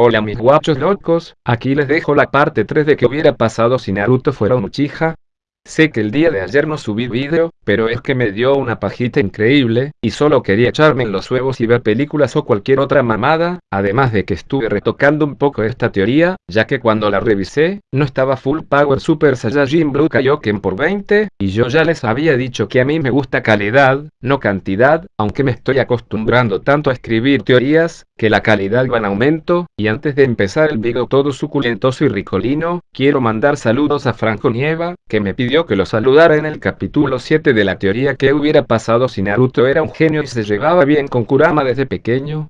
Hola mis guachos locos, aquí les dejo la parte 3 de que hubiera pasado si Naruto fuera un Uchiha, Sé que el día de ayer no subí vídeo, pero es que me dio una pajita increíble, y solo quería echarme en los huevos y ver películas o cualquier otra mamada, además de que estuve retocando un poco esta teoría, ya que cuando la revisé, no estaba Full Power Super Saiyajin Blue Kaioken por 20, y yo ya les había dicho que a mí me gusta calidad, no cantidad, aunque me estoy acostumbrando tanto a escribir teorías, que la calidad va en aumento, y antes de empezar el video todo suculentoso y ricolino, quiero mandar saludos a Franco Nieva, que me pidió que lo saludara en el capítulo 7 de la teoría que hubiera pasado si Naruto era un genio y se llevaba bien con Kurama desde pequeño,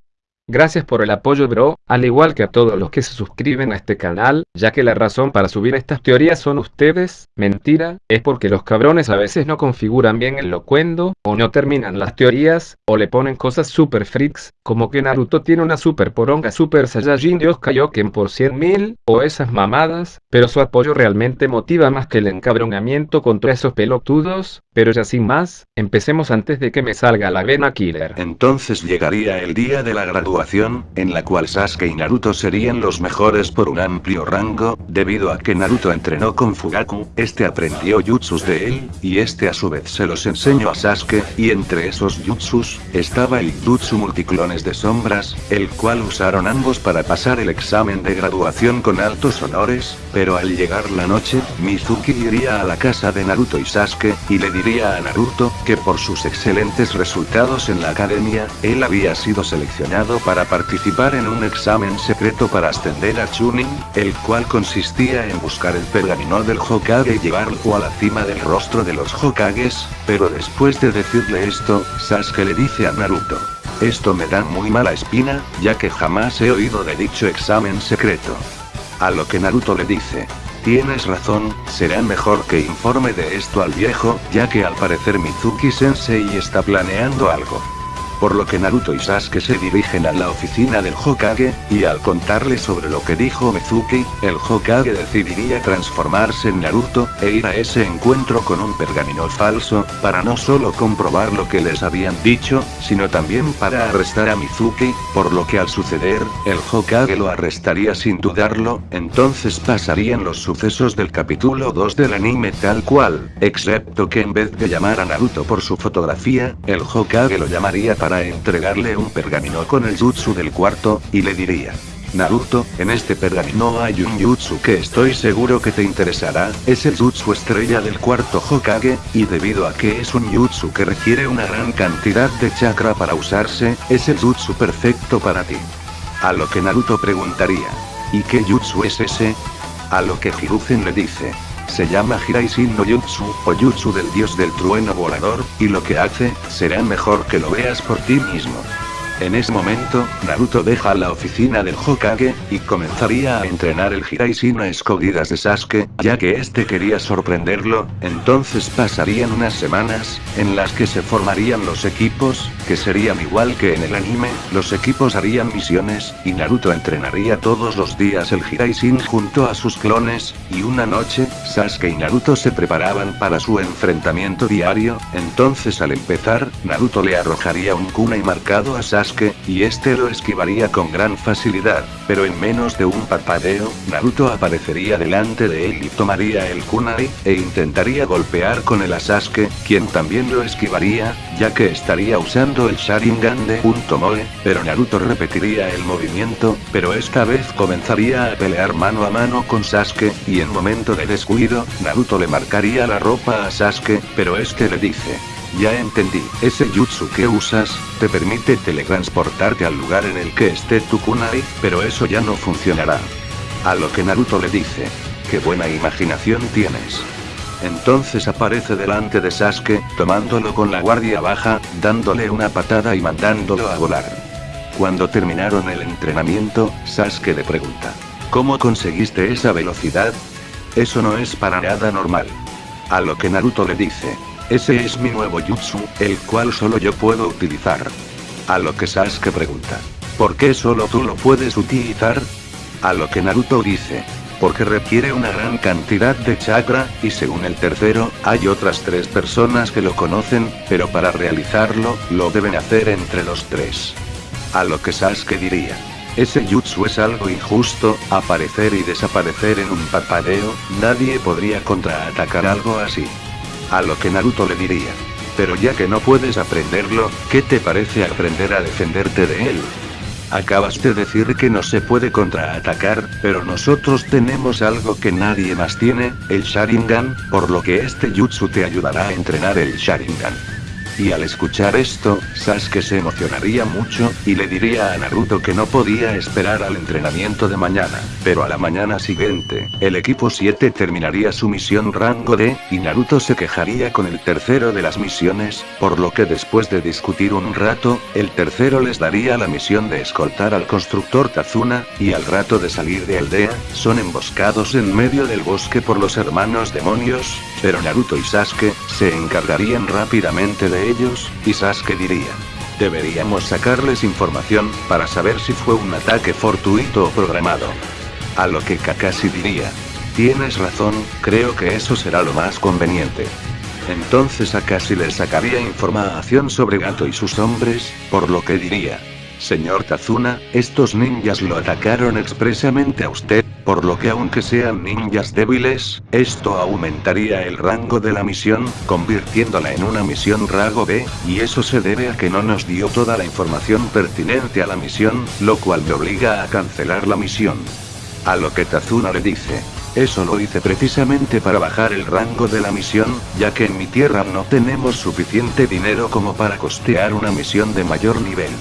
Gracias por el apoyo bro, al igual que a todos los que se suscriben a este canal, ya que la razón para subir estas teorías son ustedes, mentira, es porque los cabrones a veces no configuran bien el locuendo, o no terminan las teorías, o le ponen cosas super freaks, como que Naruto tiene una super poronga super saiyajin dios Kaioken por 100.000, o esas mamadas, pero su apoyo realmente motiva más que el encabronamiento contra esos pelotudos, pero ya sin más, empecemos antes de que me salga la vena killer. Entonces llegaría el día de la graduación en la cual Sasuke y Naruto serían los mejores por un amplio rango, debido a que Naruto entrenó con Fugaku, este aprendió jutsus de él, y este a su vez se los enseñó a Sasuke, y entre esos jutsus, estaba el jutsu multiclones de sombras, el cual usaron ambos para pasar el examen de graduación con altos honores, pero al llegar la noche, Mizuki iría a la casa de Naruto y Sasuke, y le diría a Naruto, que por sus excelentes resultados en la academia, él había sido seleccionado para participar en un examen secreto para ascender a Chunin, el cual consistía en buscar el pergamino del Hokage y llevarlo a la cima del rostro de los Hokages, pero después de decirle esto, Sasuke le dice a Naruto. Esto me da muy mala espina, ya que jamás he oído de dicho examen secreto. A lo que Naruto le dice, Tienes razón, será mejor que informe de esto al viejo, ya que al parecer Mizuki Sensei está planeando algo por lo que Naruto y Sasuke se dirigen a la oficina del Hokage, y al contarle sobre lo que dijo Mizuki, el Hokage decidiría transformarse en Naruto, e ir a ese encuentro con un pergamino falso, para no solo comprobar lo que les habían dicho, sino también para arrestar a Mizuki, por lo que al suceder, el Hokage lo arrestaría sin dudarlo, entonces pasarían los sucesos del capítulo 2 del anime tal cual, excepto que en vez de llamar a Naruto por su fotografía, el Hokage lo llamaría para para entregarle un pergamino con el jutsu del cuarto, y le diría. Naruto, en este pergamino hay un jutsu que estoy seguro que te interesará, es el jutsu estrella del cuarto Hokage, y debido a que es un jutsu que requiere una gran cantidad de chakra para usarse, es el jutsu perfecto para ti. A lo que Naruto preguntaría. ¿Y qué jutsu es ese? A lo que Hiruzen le dice. Se llama Hiraisin no Jutsu, o Jutsu del dios del trueno volador, y lo que hace, será mejor que lo veas por ti mismo. En ese momento, Naruto deja la oficina del Hokage, y comenzaría a entrenar el Hiraishin a escondidas de Sasuke, ya que este quería sorprenderlo, entonces pasarían unas semanas, en las que se formarían los equipos, que serían igual que en el anime, los equipos harían misiones, y Naruto entrenaría todos los días el Hiraishin junto a sus clones, y una noche, Sasuke y Naruto se preparaban para su enfrentamiento diario, entonces al empezar, Naruto le arrojaría un kunai marcado a Sasuke, y este lo esquivaría con gran facilidad, pero en menos de un parpadeo, Naruto aparecería delante de él y tomaría el kunai, e intentaría golpear con el a Sasuke, quien también lo esquivaría, ya que estaría usando el Sharingan de un pero Naruto repetiría el movimiento, pero esta vez comenzaría a pelear mano a mano con Sasuke, y en momento de descuido, Naruto le marcaría la ropa a Sasuke, pero este le dice, ya entendí, ese jutsu que usas, te permite teletransportarte al lugar en el que esté tu kunai, pero eso ya no funcionará. A lo que Naruto le dice. Qué buena imaginación tienes. Entonces aparece delante de Sasuke, tomándolo con la guardia baja, dándole una patada y mandándolo a volar. Cuando terminaron el entrenamiento, Sasuke le pregunta. ¿Cómo conseguiste esa velocidad? Eso no es para nada normal. A lo que Naruto le dice. Ese es mi nuevo jutsu, el cual solo yo puedo utilizar. A lo que Sasuke pregunta. ¿Por qué solo tú lo puedes utilizar? A lo que Naruto dice. Porque requiere una gran cantidad de chakra, y según el tercero, hay otras tres personas que lo conocen, pero para realizarlo, lo deben hacer entre los tres. A lo que Sasuke diría. Ese jutsu es algo injusto, aparecer y desaparecer en un parpadeo, nadie podría contraatacar algo así. A lo que Naruto le diría. Pero ya que no puedes aprenderlo, ¿qué te parece aprender a defenderte de él? Acabas de decir que no se puede contraatacar, pero nosotros tenemos algo que nadie más tiene, el Sharingan, por lo que este jutsu te ayudará a entrenar el Sharingan. Y al escuchar esto, Sasuke se emocionaría mucho, y le diría a Naruto que no podía esperar al entrenamiento de mañana. Pero a la mañana siguiente, el equipo 7 terminaría su misión rango D, y Naruto se quejaría con el tercero de las misiones, por lo que después de discutir un rato, el tercero les daría la misión de escoltar al constructor Tazuna, y al rato de salir de aldea, son emboscados en medio del bosque por los hermanos demonios, pero Naruto y Sasuke, se encargarían rápidamente de ellos, y Sasuke diría. Deberíamos sacarles información, para saber si fue un ataque fortuito o programado. A lo que Kakashi diría. Tienes razón, creo que eso será lo más conveniente. Entonces Kakashi les sacaría información sobre Gato y sus hombres, por lo que diría. Señor Tazuna, estos ninjas lo atacaron expresamente a usted, por lo que aunque sean ninjas débiles, esto aumentaría el rango de la misión, convirtiéndola en una misión rango B, y eso se debe a que no nos dio toda la información pertinente a la misión, lo cual me obliga a cancelar la misión. A lo que Tazuna le dice. Eso lo hice precisamente para bajar el rango de la misión, ya que en mi tierra no tenemos suficiente dinero como para costear una misión de mayor nivel.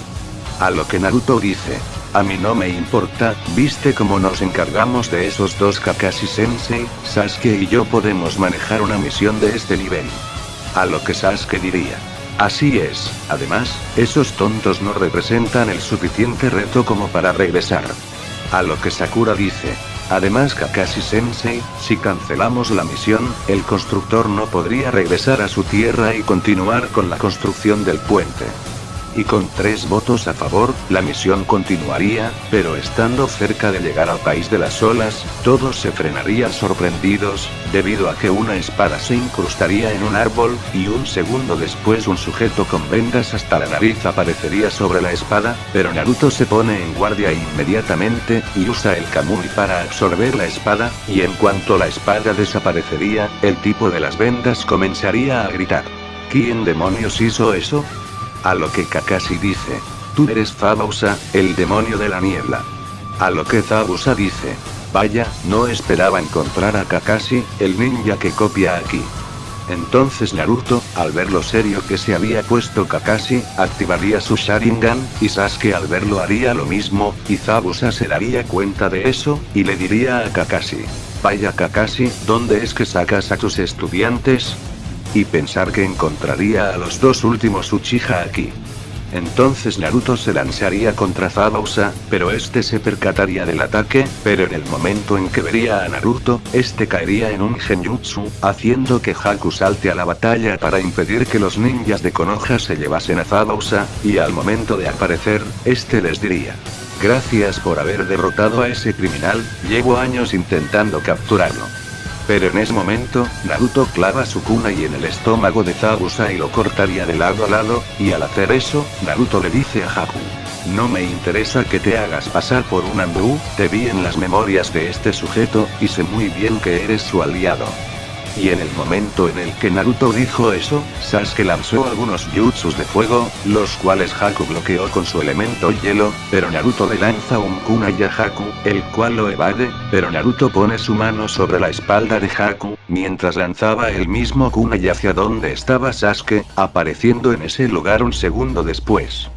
A lo que Naruto dice. A mí no me importa, viste cómo nos encargamos de esos dos Kakashi Sensei, Sasuke y yo podemos manejar una misión de este nivel. A lo que Sasuke diría. Así es, además, esos tontos no representan el suficiente reto como para regresar. A lo que Sakura dice. Además Kakashi Sensei, si cancelamos la misión, el constructor no podría regresar a su tierra y continuar con la construcción del puente y con tres votos a favor, la misión continuaría, pero estando cerca de llegar al país de las olas, todos se frenarían sorprendidos, debido a que una espada se incrustaría en un árbol, y un segundo después un sujeto con vendas hasta la nariz aparecería sobre la espada, pero Naruto se pone en guardia inmediatamente, y usa el Kamui para absorber la espada, y en cuanto la espada desaparecería, el tipo de las vendas comenzaría a gritar. ¿Quién demonios hizo eso? A lo que Kakashi dice. Tú eres Zabuza, el demonio de la niebla. A lo que Zabuza dice. Vaya, no esperaba encontrar a Kakashi, el ninja que copia aquí. Entonces Naruto, al ver lo serio que se había puesto Kakashi, activaría su Sharingan, y Sasuke al verlo haría lo mismo, y Zabuza se daría cuenta de eso, y le diría a Kakashi. Vaya Kakashi, ¿dónde es que sacas a tus estudiantes? Y pensar que encontraría a los dos últimos Uchiha aquí. Entonces Naruto se lanzaría contra Zabuza, pero este se percataría del ataque, pero en el momento en que vería a Naruto, este caería en un genjutsu, haciendo que Haku salte a la batalla para impedir que los ninjas de Konoha se llevasen a Zabuza, y al momento de aparecer, este les diría. Gracias por haber derrotado a ese criminal, llevo años intentando capturarlo. Pero en ese momento, Naruto clava su kunai en el estómago de Zabuza y lo cortaría de lado a lado, y al hacer eso, Naruto le dice a Haku. No me interesa que te hagas pasar por un Ambu, te vi en las memorias de este sujeto, y sé muy bien que eres su aliado. Y en el momento en el que Naruto dijo eso, Sasuke lanzó algunos jutsus de fuego, los cuales Haku bloqueó con su elemento hielo, pero Naruto le lanza un kunai a Haku, el cual lo evade, pero Naruto pone su mano sobre la espalda de Haku, mientras lanzaba el mismo kunai hacia donde estaba Sasuke, apareciendo en ese lugar un segundo después.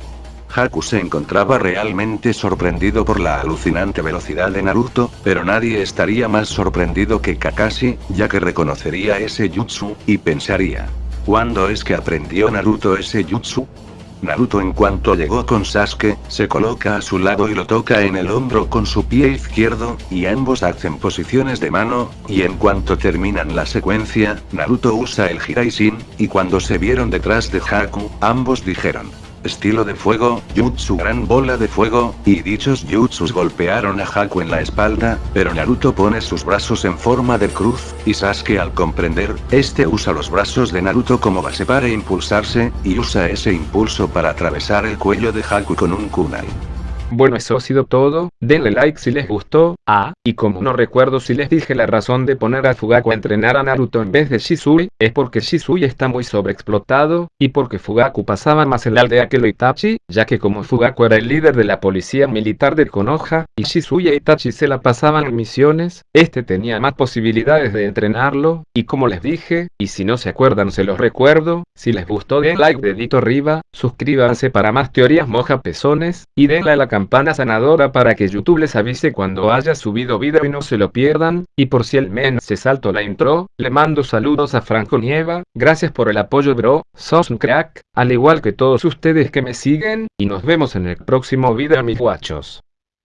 Haku se encontraba realmente sorprendido por la alucinante velocidad de Naruto, pero nadie estaría más sorprendido que Kakashi, ya que reconocería ese jutsu, y pensaría. ¿Cuándo es que aprendió Naruto ese jutsu? Naruto en cuanto llegó con Sasuke, se coloca a su lado y lo toca en el hombro con su pie izquierdo, y ambos hacen posiciones de mano, y en cuanto terminan la secuencia, Naruto usa el Hiraishin, y cuando se vieron detrás de Haku, ambos dijeron, estilo de fuego, jutsu gran bola de fuego, y dichos jutsus golpearon a Haku en la espalda, pero Naruto pone sus brazos en forma de cruz, y Sasuke al comprender, este usa los brazos de Naruto como base para impulsarse, y usa ese impulso para atravesar el cuello de Haku con un kunai. Bueno eso ha sido todo, denle like si les gustó, ah, y como no recuerdo si les dije la razón de poner a Fugaku a entrenar a Naruto en vez de Shisui, es porque Shisui está muy sobreexplotado, y porque Fugaku pasaba más en la aldea que lo Itachi, ya que como Fugaku era el líder de la policía militar de Konoha, y Shisui e Itachi se la pasaban en misiones, este tenía más posibilidades de entrenarlo, y como les dije, y si no se acuerdan se los recuerdo, si les gustó den like dedito arriba, suscríbanse para más teorías moja pezones, y denle a la campana sanadora para que YouTube les avise cuando haya subido video y no se lo pierdan, y por si el men se saltó la intro, le mando saludos a Franco Nieva, gracias por el apoyo bro, sos un crack, al igual que todos ustedes que me siguen, y nos vemos en el próximo video mis guachos.